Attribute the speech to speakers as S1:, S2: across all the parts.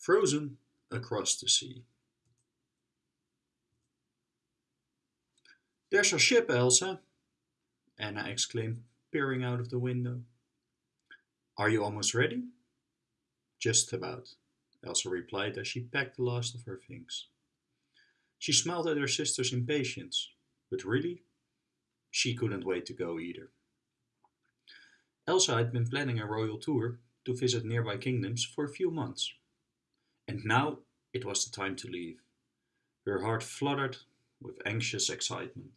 S1: frozen across the sea. There's our ship, Elsa, Anna exclaimed, peering out of the window. Are you almost ready? Just about, Elsa replied as she packed the last of her things. She smiled at her sister's impatience, but really, she couldn't wait to go either. Elsa had been planning a royal tour to visit nearby kingdoms for a few months. And now it was the time to leave. Her heart fluttered with anxious excitement.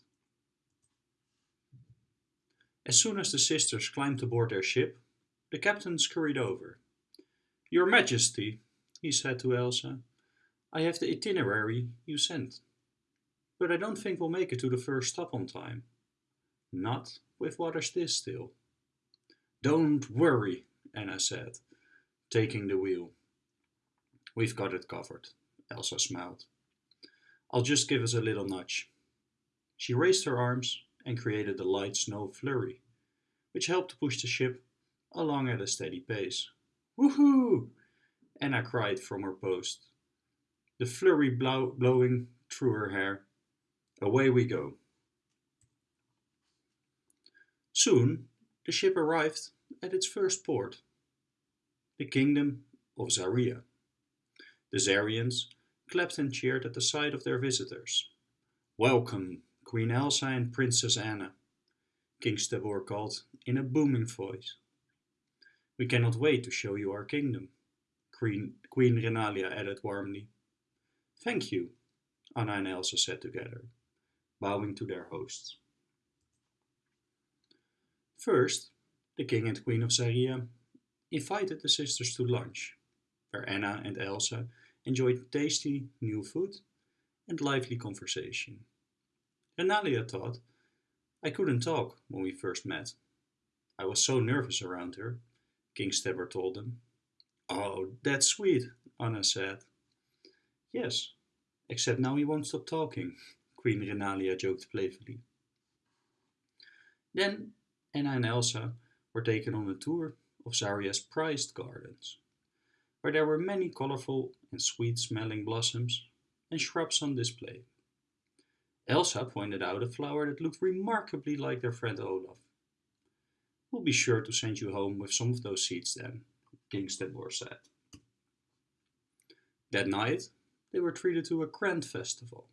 S1: As soon as the sisters climbed aboard their ship, the captain scurried over. Your Majesty, he said to Elsa, I have the itinerary you sent. But I don't think we'll make it to the first stop on time. Not with waters this still. Don't worry, Anna said, taking the wheel. We've got it covered, Elsa smiled. I'll just give us a little nudge. She raised her arms and created a light snow flurry, which helped to push the ship along at a steady pace. Woohoo! Anna cried from her post, the flurry blow blowing through her hair. Away we go. Soon the ship arrived at its first port, the kingdom of Zaria. The Zarians clapped and cheered at the sight of their visitors. Welcome, Queen Elsa and Princess Anna, King Stavor called in a booming voice. We cannot wait to show you our kingdom, Queen, Queen Renalia added warmly. Thank you, Anna and Elsa said together, bowing to their hosts. First, the king and queen of Zaria invited the sisters to lunch, where Anna and Elsa enjoyed tasty new food and lively conversation. Renalia thought, I couldn't talk when we first met. I was so nervous around her, King Stavor told them. Oh, that's sweet, Anna said. Yes, except now he won't stop talking, Queen Renalia joked playfully. Then Anna and Elsa were taken on a tour of Zaria's prized gardens, where there were many colorful and sweet-smelling blossoms and shrubs on display. Elsa pointed out a flower that looked remarkably like their friend Olaf. We'll be sure to send you home with some of those seeds then, King Stavor said. That night, they were treated to a grand festival.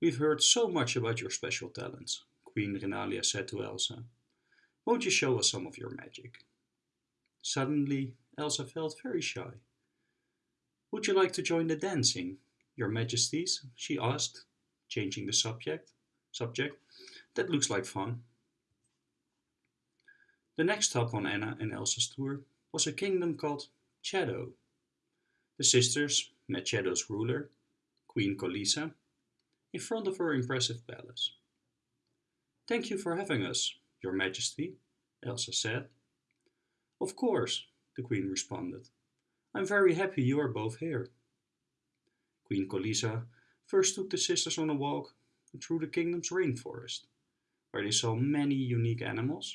S1: We've heard so much about your special talents, Queen Renalia said to Elsa. Won't you show us some of your magic? Suddenly, Elsa felt very shy. Would you like to join the dancing, your majesties? she asked, changing the subject. Subject. That looks like fun. The next stop on Anna and Elsa's tour was a kingdom called Chatho. The sisters met Chatho's ruler, Queen Colisa, in front of her impressive palace. Thank you for having us, your Majesty, Elsa said. Of course, the Queen responded. I'm very happy you are both here. Queen Colisa first took the sisters on a walk through the kingdom's rainforest, where they saw many unique animals.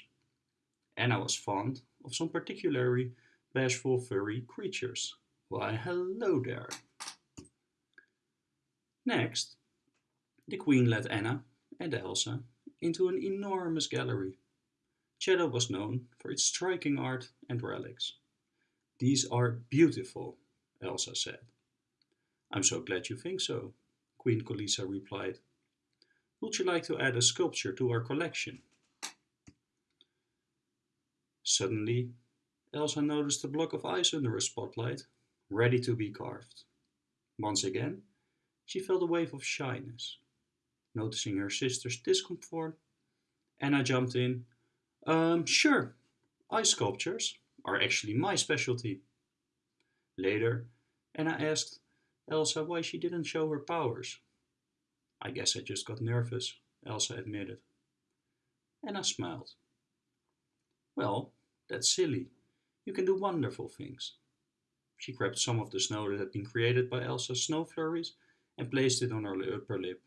S1: Anna was fond of some particularly bashful furry creatures. Why, hello there. Next, the Queen led Anna and Elsa into an enormous gallery. Chatho was known for its striking art and relics. These are beautiful, Elsa said. I'm so glad you think so, Queen Colisa replied. Would you like to add a sculpture to our collection? Suddenly, Elsa noticed a block of ice under a spotlight, ready to be carved. Once again, she felt a wave of shyness. Noticing her sister's discomfort, Anna jumped in. Um, sure, ice sculptures are actually my specialty. Later, Anna asked Elsa why she didn't show her powers. I guess I just got nervous, Elsa admitted. Anna smiled. Well, that's silly. You can do wonderful things. She grabbed some of the snow that had been created by Elsa's snow flurries and placed it on her upper lip.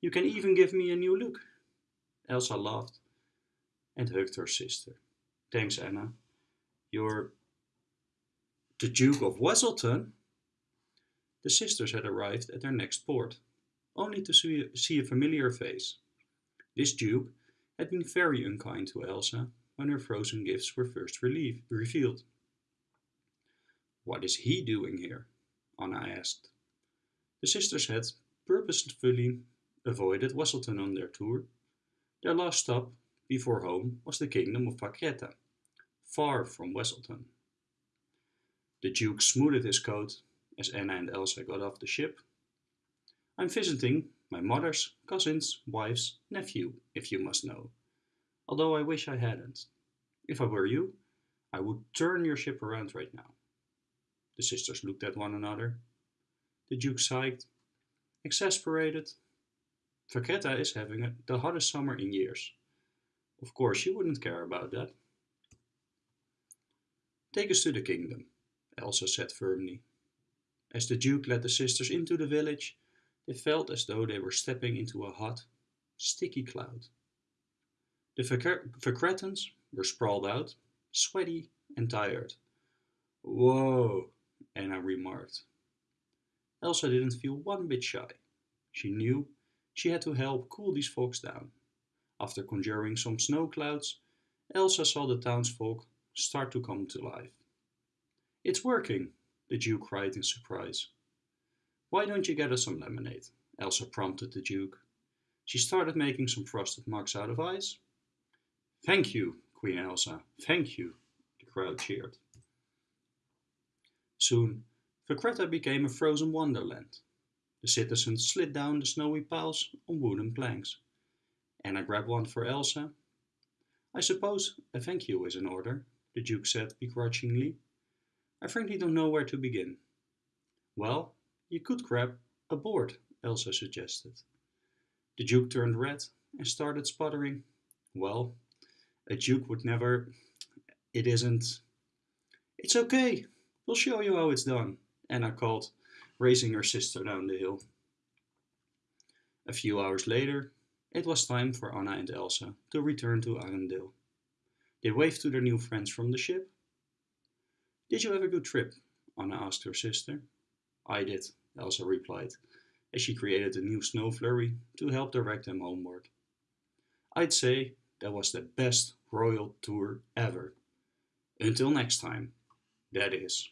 S1: You can even give me a new look. Elsa laughed and hugged her sister. Thanks, Anna. You're the Duke of Weselton? The sisters had arrived at their next port, only to see, see a familiar face. This duke had been very unkind to Elsa when her frozen gifts were first relieved, revealed. What is he doing here? Anna asked. The sisters had purposefully avoided Weselton on their tour. Their last stop before home was the kingdom of Vakreta, far from Weselton. The Duke smoothed his coat as Anna and Elsa got off the ship. I'm visiting my mother's cousin's wife's nephew, if you must know, although I wish I hadn't. If I were you, I would turn your ship around right now. The sisters looked at one another. The Duke sighed. Exasperated, Vakreta is having the hottest summer in years. Of course, you wouldn't care about that. Take us to the kingdom, Elsa said firmly. As the Duke led the sisters into the village, they felt as though they were stepping into a hot, sticky cloud. The Vakretans were sprawled out, sweaty and tired. Whoa, Anna remarked. Elsa didn't feel one bit shy. She knew she had to help cool these folks down. After conjuring some snow clouds, Elsa saw the townsfolk start to come to life. It's working, the Duke cried in surprise. Why don't you get us some lemonade? Elsa prompted the Duke. She started making some frosted mugs out of ice. Thank you, Queen Elsa, thank you, the crowd cheered. Soon, Vakreta became a frozen wonderland. The citizens slid down the snowy piles on wooden planks. Anna grabbed one for Elsa. I suppose a thank you is in order, the Duke said begrudgingly. I frankly don't know where to begin. Well, you could grab a board, Elsa suggested. The Duke turned red and started sputtering. Well, a Duke would never... It isn't... It's okay, we'll show you how it's done, Anna called racing her sister down the hill. A few hours later, it was time for Anna and Elsa to return to Arendelle. They waved to their new friends from the ship. Did you have a good trip? Anna asked her sister. I did, Elsa replied, as she created a new snow flurry to help direct them homeward. I'd say that was the best royal tour ever. Until next time, that is.